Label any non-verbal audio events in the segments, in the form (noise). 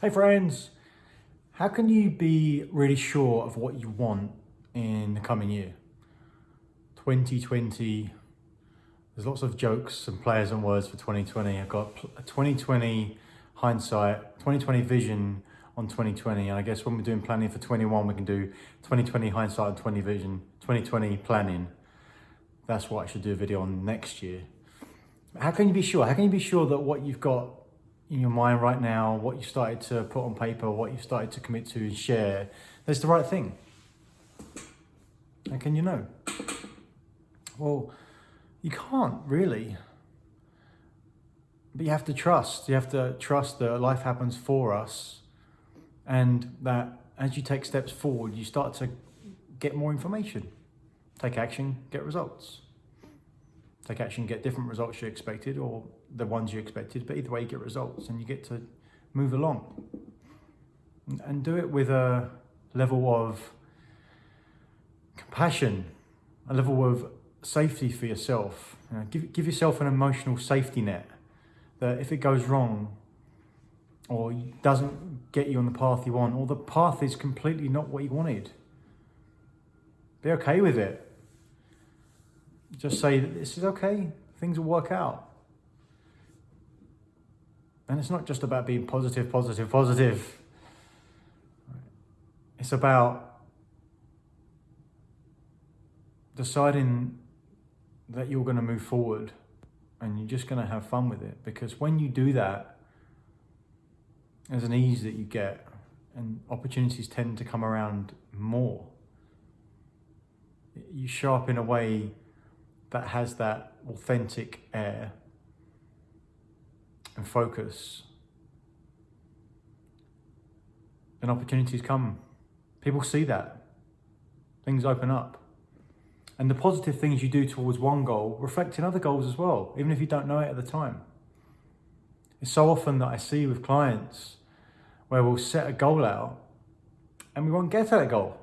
Hey friends, how can you be really sure of what you want in the coming year? 2020, there's lots of jokes and players and words for 2020. I've got a 2020 hindsight, 2020 vision on 2020. And I guess when we're doing planning for 21, we can do 2020 hindsight and 20 vision, 2020 planning. That's what I should do a video on next year. How can you be sure? How can you be sure that what you've got in your mind right now, what you started to put on paper, what you started to commit to and share, that's the right thing. How can you know? Well, you can't really. But you have to trust. You have to trust that life happens for us and that as you take steps forward, you start to get more information. Take action, get results take action, get different results you expected or the ones you expected, but either way you get results and you get to move along. And do it with a level of compassion, a level of safety for yourself. You know, give, give yourself an emotional safety net that if it goes wrong or doesn't get you on the path you want or the path is completely not what you wanted, be okay with it just say that this is okay, things will work out. And it's not just about being positive, positive, positive. It's about deciding that you're going to move forward and you're just going to have fun with it. Because when you do that, there's an ease that you get and opportunities tend to come around more. You show up in a way that has that authentic air and focus, then opportunities come. People see that. Things open up. And the positive things you do towards one goal reflect in other goals as well, even if you don't know it at the time. It's so often that I see with clients where we'll set a goal out and we won't get to that goal.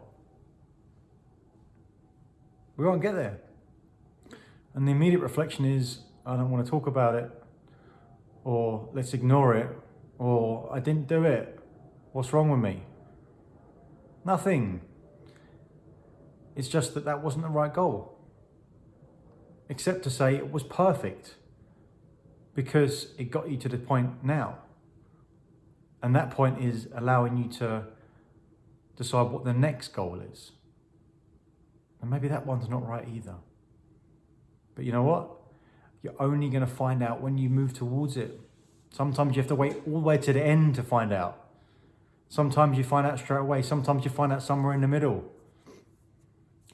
We won't get there. And the immediate reflection is, I don't want to talk about it, or let's ignore it, or I didn't do it. What's wrong with me? Nothing. It's just that that wasn't the right goal. Except to say it was perfect because it got you to the point now. And that point is allowing you to decide what the next goal is. And maybe that one's not right either. But you know what? You're only going to find out when you move towards it. Sometimes you have to wait all the way to the end to find out. Sometimes you find out straight away. Sometimes you find out somewhere in the middle.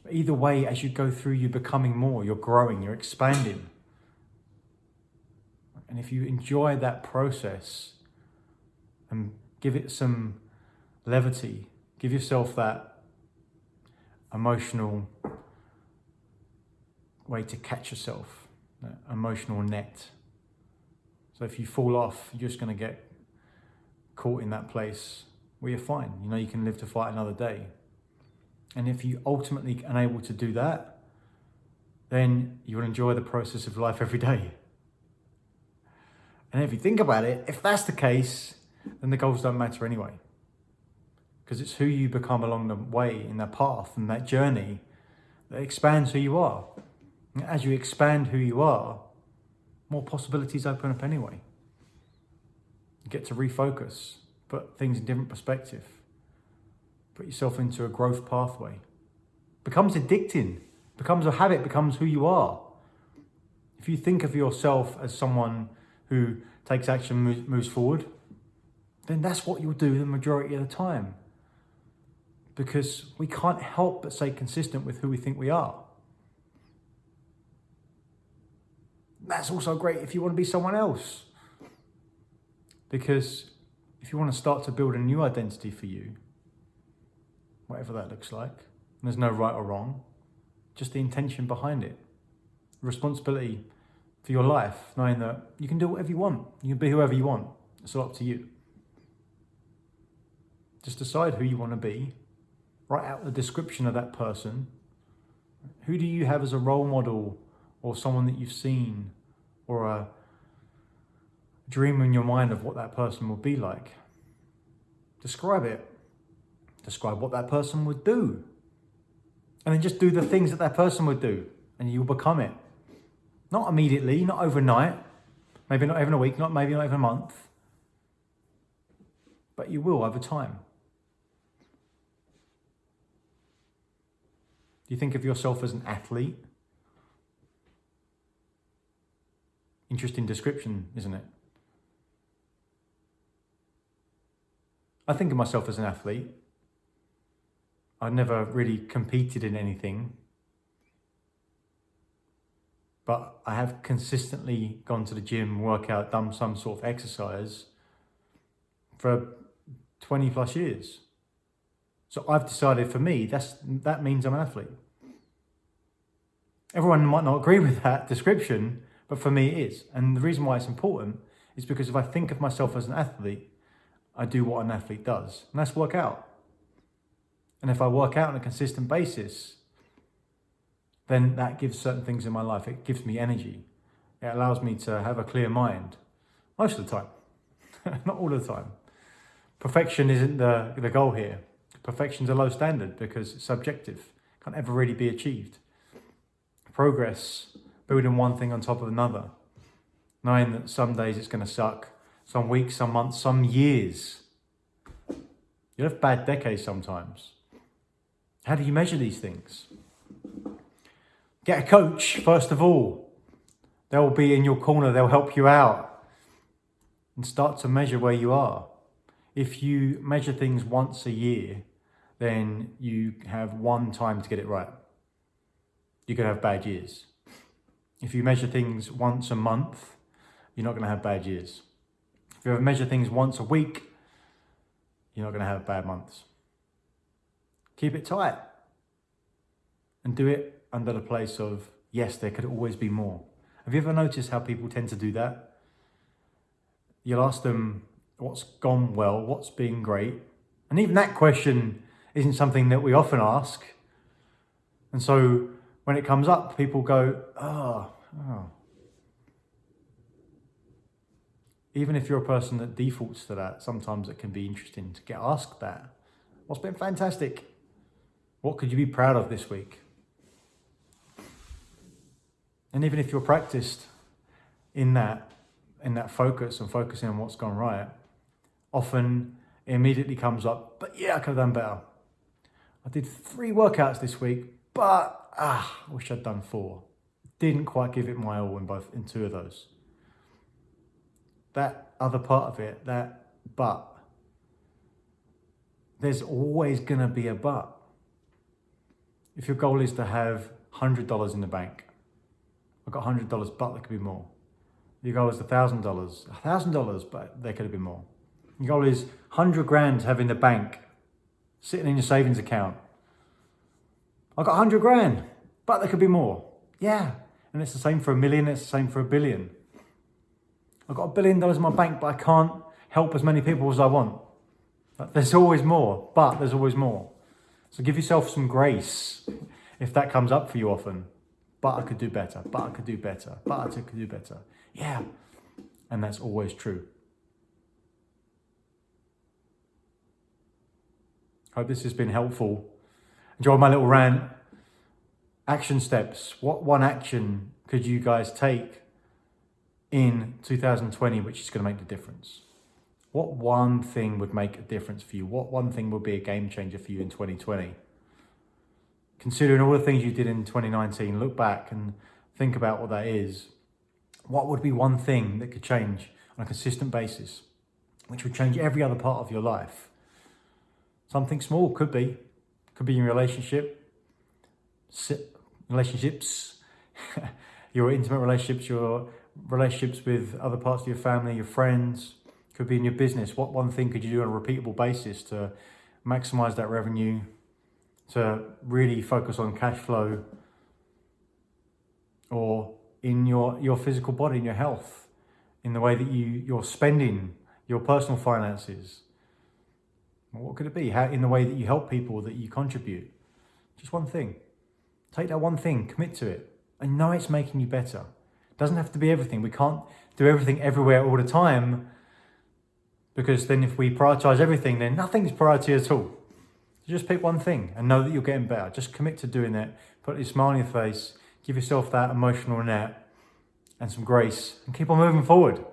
But either way, as you go through, you're becoming more, you're growing, you're expanding. And if you enjoy that process and give it some levity, give yourself that emotional way to catch yourself, emotional net. So if you fall off, you're just going to get caught in that place where you're fine. You know, you can live to fight another day. And if you ultimately unable to do that, then you'll enjoy the process of life every day. And if you think about it, if that's the case, then the goals don't matter anyway. Because it's who you become along the way in that path and that journey that expands who you are. As you expand who you are, more possibilities open up anyway. You get to refocus, put things in different perspective, put yourself into a growth pathway. Becomes addicting, becomes a habit, becomes who you are. If you think of yourself as someone who takes action, moves, moves forward, then that's what you'll do the majority of the time. Because we can't help but stay consistent with who we think we are. That's also great if you want to be someone else. Because if you want to start to build a new identity for you, whatever that looks like, there's no right or wrong, just the intention behind it. Responsibility for your life, knowing that you can do whatever you want. You can be whoever you want. It's all up to you. Just decide who you want to be. Write out the description of that person. Who do you have as a role model or someone that you've seen or a dream in your mind of what that person will be like. Describe it. Describe what that person would do. And then just do the things that that person would do and you'll become it. Not immediately, not overnight, maybe not even a week, not maybe not even a month, but you will over time. Do you think of yourself as an athlete? Interesting description, isn't it? I think of myself as an athlete. I've never really competed in anything, but I have consistently gone to the gym, workout, done some sort of exercise for 20 plus years. So I've decided for me, that's, that means I'm an athlete. Everyone might not agree with that description, but for me it is. And the reason why it's important is because if I think of myself as an athlete, I do what an athlete does, and that's work out. And if I work out on a consistent basis, then that gives certain things in my life. It gives me energy. It allows me to have a clear mind most of the time, (laughs) not all of the time. Perfection isn't the, the goal here. Perfection's a low standard because it's subjective, can't ever really be achieved. Progress, building one thing on top of another, knowing that some days it's going to suck, some weeks, some months, some years. You have bad decades sometimes. How do you measure these things? Get a coach, first of all. They'll be in your corner, they'll help you out. And start to measure where you are. If you measure things once a year, then you have one time to get it right. You can have bad years. If you measure things once a month, you're not going to have bad years. If you ever measure things once a week, you're not going to have bad months. Keep it tight and do it under the place of, yes, there could always be more. Have you ever noticed how people tend to do that? You'll ask them what's gone well, what's been great. And even that question isn't something that we often ask. And so when it comes up, people go, oh, oh. Even if you're a person that defaults to that, sometimes it can be interesting to get asked that. What's been fantastic? What could you be proud of this week? And even if you're practiced in that, in that focus and focusing on what's gone right, often it immediately comes up, but yeah, I could have done better. I did three workouts this week, but ah, I wish I'd done four. Didn't quite give it my all in both in two of those. That other part of it, that but, there's always gonna be a but. If your goal is to have $100 in the bank, I've got $100, but there could be more. Your goal is $1,000, $1,000, but there could have been more. Your goal is 100 grand to have in the bank, sitting in your savings account. I've got 100 grand, but there could be more. Yeah, and it's the same for a million, it's the same for a billion. I've got a billion dollars in my bank, but I can't help as many people as I want. There's always more, but there's always more. So give yourself some grace if that comes up for you often. But I could do better, but I could do better, but I could do better. Yeah, and that's always true. Hope this has been helpful. Enjoy my little rant. Action steps. What one action could you guys take in 2020 which is going to make the difference? What one thing would make a difference for you? What one thing would be a game changer for you in 2020? Considering all the things you did in 2019, look back and think about what that is. What would be one thing that could change on a consistent basis, which would change every other part of your life? Something small could be, could be in relationship, relationships, (laughs) your intimate relationships, your relationships with other parts of your family, your friends, could be in your business. What one thing could you do on a repeatable basis to maximize that revenue, to really focus on cash flow, or in your, your physical body, in your health, in the way that you, you're spending your personal finances, what could it be? How, in the way that you help people, that you contribute. Just one thing. Take that one thing, commit to it, and know it's making you better. It doesn't have to be everything. We can't do everything everywhere all the time, Because then if we prioritize everything, then nothing's priority at all. So Just pick one thing and know that you're getting better. Just commit to doing it. Put a smile on your face. Give yourself that emotional net and some grace and keep on moving forward.